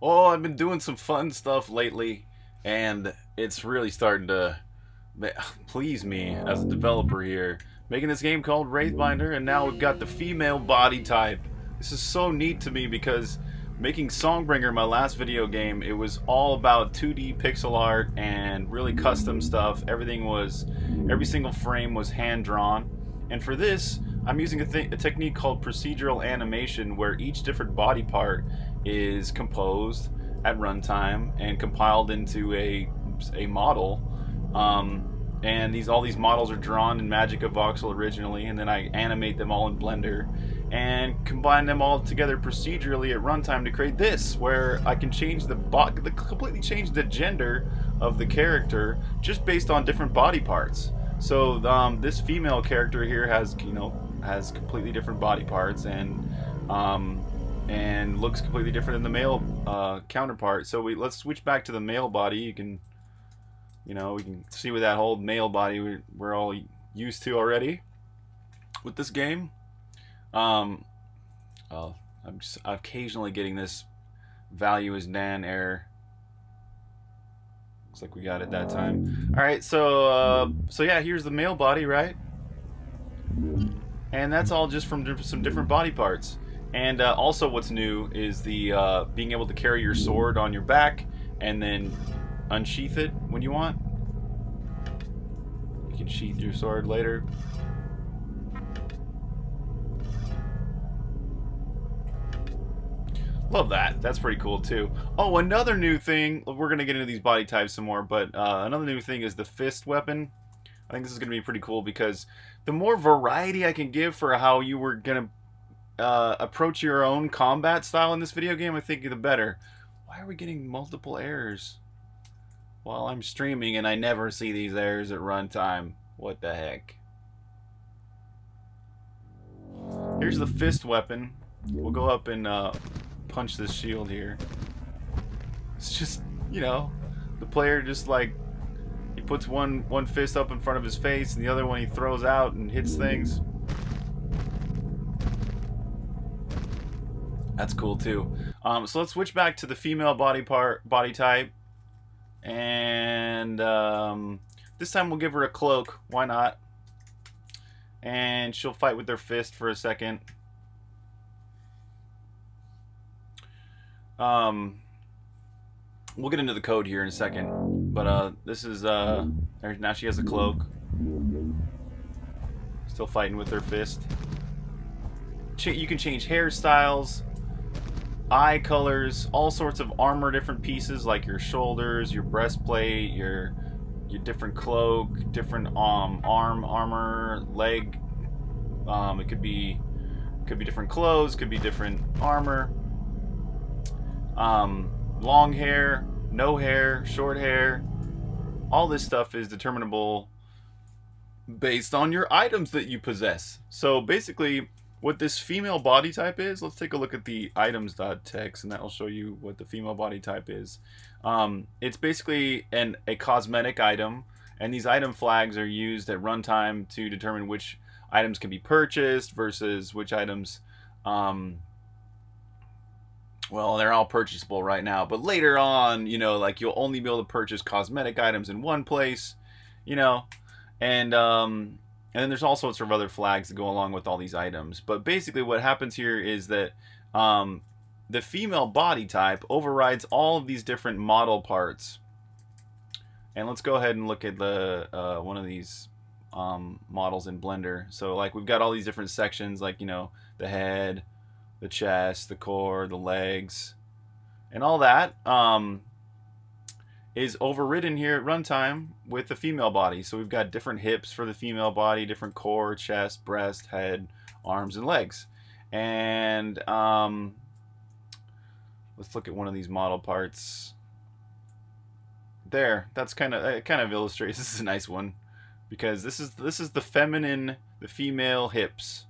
Oh, I've been doing some fun stuff lately, and it's really starting to please me as a developer here. Making this game called Wraithbinder, and now we've got the female body type. This is so neat to me because making Songbringer, my last video game, it was all about 2D pixel art and really custom stuff. Everything was, every single frame was hand-drawn. And for this, I'm using a, a, technique called procedural animation where each different body part is composed at runtime and compiled into a, a model. Um, and these all these models are drawn in MagicaVoxel originally, and then I animate them all in Blender and combine them all together procedurally at runtime to create this, where I can change the, the completely change the gender of the character just based on different body parts. So um, this female character here has you know has completely different body parts and um, and looks completely different than the male uh, counterpart. So we let's switch back to the male body. You can you know we can see with that whole male body we, we're all used to already with this game. Um, oh, I'm just occasionally getting this value is nan error. Looks like we got it that time. All right, so uh, so yeah, here's the male body, right? And that's all just from some different body parts. And uh, also, what's new is the uh, being able to carry your sword on your back and then unsheath it when you want. You can sheath your sword later. Love that. That's pretty cool too. Oh, another new thing. We're gonna get into these body types some more, but uh, another new thing is the fist weapon. I think this is gonna be pretty cool because the more variety I can give for how you were gonna uh, approach your own combat style in this video game, I think the better. Why are we getting multiple errors while I'm streaming and I never see these errors at runtime? What the heck? Here's the fist weapon. We'll go up and uh, punch this shield here. It's just, you know, the player just like puts one one fist up in front of his face and the other one he throws out and hits things. That's cool too. Um, so let's switch back to the female body part body type, and um, this time we'll give her a cloak. Why not? And she'll fight with her fist for a second. Um, we'll get into the code here in a second, but uh, this is uh, now she has a cloak. Still fighting with her fist. Ch you can change hairstyles, eye colors, all sorts of armor, different pieces like your shoulders, your breastplate, your your different cloak, different um arm armor, leg. Um, it could be could be different clothes, could be different armor. Um, long hair, no hair, short hair, all this stuff is determinable based on your items that you possess. So basically, what this female body type is, let's take a look at the items.txt and that'll show you what the female body type is. Um, it's basically an a cosmetic item and these item flags are used at runtime to determine which items can be purchased versus which items um, well, they're all purchasable right now, but later on, you know, like you'll only be able to purchase cosmetic items in one place, you know, and um, and then there's all sorts of other flags that go along with all these items. But basically, what happens here is that um, the female body type overrides all of these different model parts. And let's go ahead and look at the uh, one of these um, models in Blender. So like we've got all these different sections, like you know the head the chest, the core, the legs, and all that um, is overridden here at runtime with the female body. So we've got different hips for the female body, different core, chest, breast, head, arms, and legs. And um, let's look at one of these model parts. There, that's kind of it. Kind of illustrates. This is a nice one because this is this is the feminine, the female hips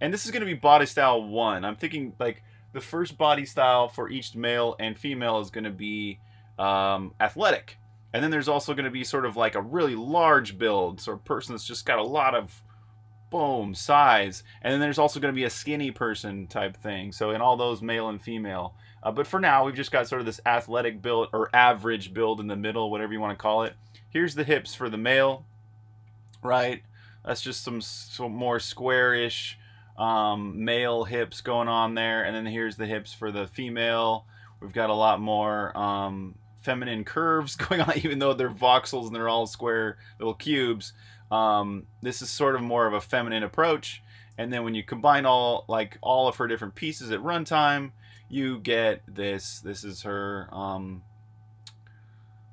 and this is going to be body style one. I'm thinking like the first body style for each male and female is going to be um, athletic. And then there's also going to be sort of like a really large build, so a person that's just got a lot of boom, size. And then there's also going to be a skinny person type thing. So in all those, male and female. Uh, but for now, we've just got sort of this athletic build or average build in the middle, whatever you want to call it. Here's the hips for the male, right? That's just some, some more squarish um, male hips going on there. And then here's the hips for the female. We've got a lot more um, feminine curves going on, even though they're voxels and they're all square little cubes. Um, this is sort of more of a feminine approach. And then when you combine all like all of her different pieces at runtime, you get this. This is her. Um,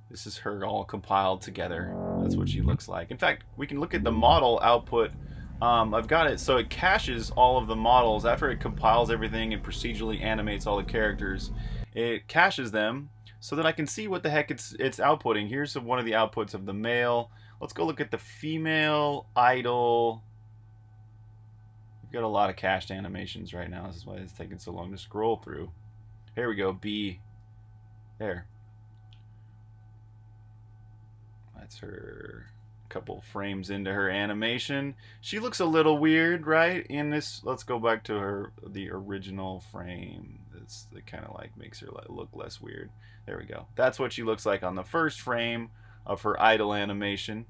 this is her all compiled together. That's what she looks like. In fact, we can look at the model output. Um, I've got it so it caches all of the models after it compiles everything and procedurally animates all the characters. It caches them so that I can see what the heck it's it's outputting. Here's one of the outputs of the male. Let's go look at the female idol. We've got a lot of cached animations right now. This is why it's taking so long to scroll through. Here we go, B. There. That's her couple frames into her animation. She looks a little weird, right? In this, let's go back to her the original frame. It's it kind of like makes her look less weird. There we go. That's what she looks like on the first frame of her idle animation.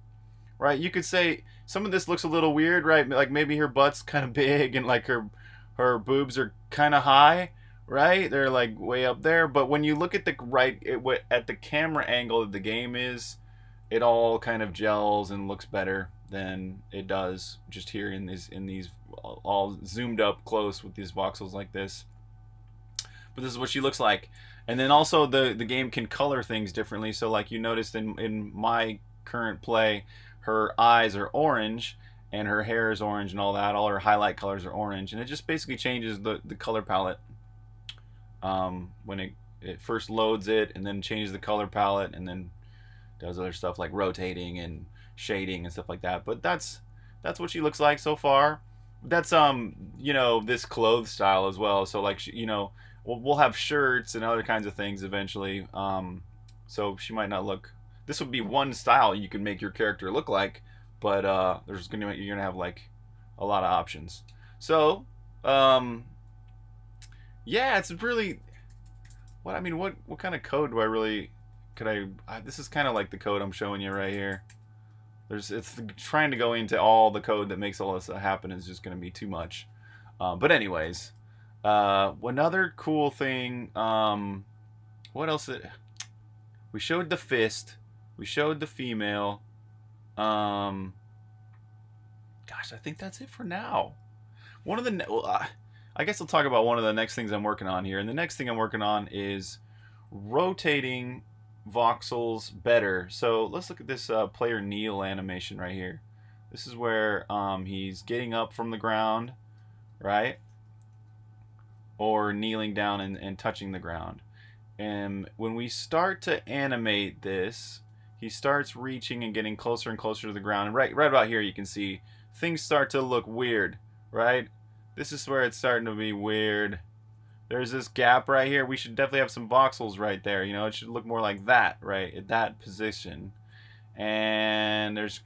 Right? You could say some of this looks a little weird, right? Like maybe her butt's kind of big and like her her boobs are kind of high, right? They're like way up there, but when you look at the right at the camera angle that the game is, it all kind of gels and looks better than it does just here in these in these all zoomed up close with these voxels like this. But this is what she looks like. And then also the the game can color things differently. So like you noticed in in my current play, her eyes are orange and her hair is orange and all that. All her highlight colors are orange, and it just basically changes the the color palette um, when it it first loads it, and then changes the color palette, and then does other stuff like rotating and shading and stuff like that. But that's that's what she looks like so far. That's um you know this clothes style as well. So like you know we'll, we'll have shirts and other kinds of things eventually. Um, so she might not look. This would be one style you can make your character look like, but uh, there's gonna you're gonna have like a lot of options. So, um, yeah, it's really what I mean. What what kind of code do I really could I? Uh, this is kind of like the code I'm showing you right here. There's it's trying to go into all the code that makes all this happen is just going to be too much. Uh, but anyways, uh, another cool thing. Um, what else? It, we showed the fist. We showed the female. Um, gosh, I think that's it for now. One of the, well, uh, I guess I'll talk about one of the next things I'm working on here. And the next thing I'm working on is rotating voxels better. So let's look at this uh, player kneel animation right here. This is where um, he's getting up from the ground, right? or kneeling down and, and touching the ground. And when we start to animate this, he starts reaching and getting closer and closer to the ground. And right, right about here, you can see things start to look weird, right? This is where it's starting to be weird. There's this gap right here. We should definitely have some voxels right there. You know, it should look more like that, right? At that position. And there's,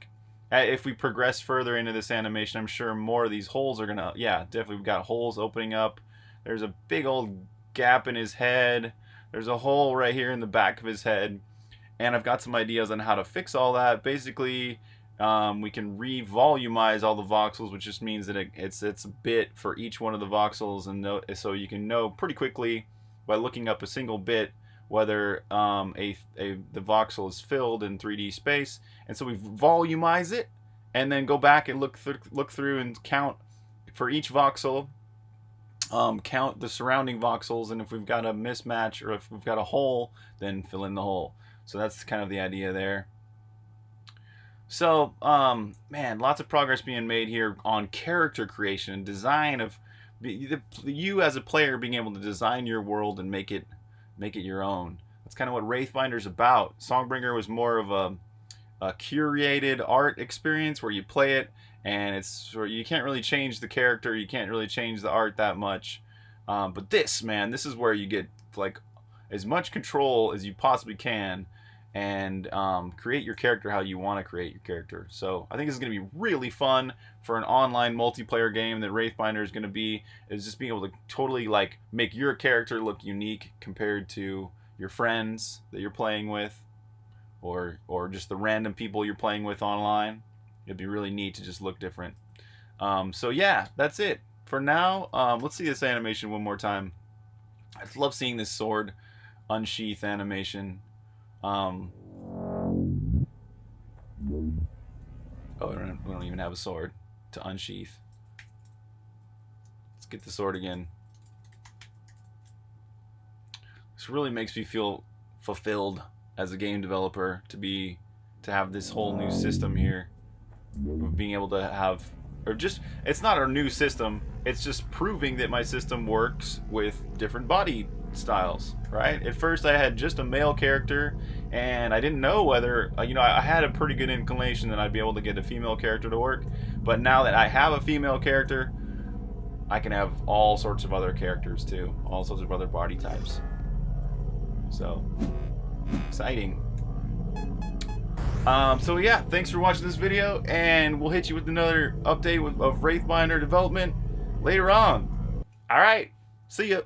if we progress further into this animation, I'm sure more of these holes are going to, yeah, definitely we've got holes opening up there's a big old gap in his head. There's a hole right here in the back of his head. And I've got some ideas on how to fix all that. Basically, um, we can re-volumize all the voxels, which just means that it, it's it's a bit for each one of the voxels, and know, so you can know pretty quickly by looking up a single bit whether um, a, a the voxel is filled in 3D space. And so we volumize it, and then go back and look th look through and count for each voxel um, count the surrounding voxels, and if we've got a mismatch or if we've got a hole, then fill in the hole. So that's kind of the idea there. So, um, man, lots of progress being made here on character creation and design of the, you as a player being able to design your world and make it make it your own. That's kind of what Wraithbinder's about. Songbringer was more of a, a curated art experience where you play it and it's you can't really change the character, you can't really change the art that much. Um, but this, man, this is where you get like as much control as you possibly can, and um, create your character how you want to create your character. So I think this is going to be really fun for an online multiplayer game that Wraithbinder is going to be, is just being able to totally like make your character look unique compared to your friends that you're playing with or or just the random people you're playing with online. It'd be really neat to just look different. Um, so yeah, that's it for now. Um, let's see this animation one more time. I love seeing this sword unsheath animation. Um, oh, we don't, we don't even have a sword to unsheath. Let's get the sword again. This really makes me feel fulfilled as a game developer to be to have this whole new system here of being able to have or just it's not a new system it's just proving that my system works with different body styles right at first i had just a male character and i didn't know whether uh, you know i had a pretty good inclination that i'd be able to get a female character to work but now that i have a female character i can have all sorts of other characters too all sorts of other body types so exciting um, so yeah, thanks for watching this video, and we'll hit you with another update of Wraithbinder development later on. Alright, see ya.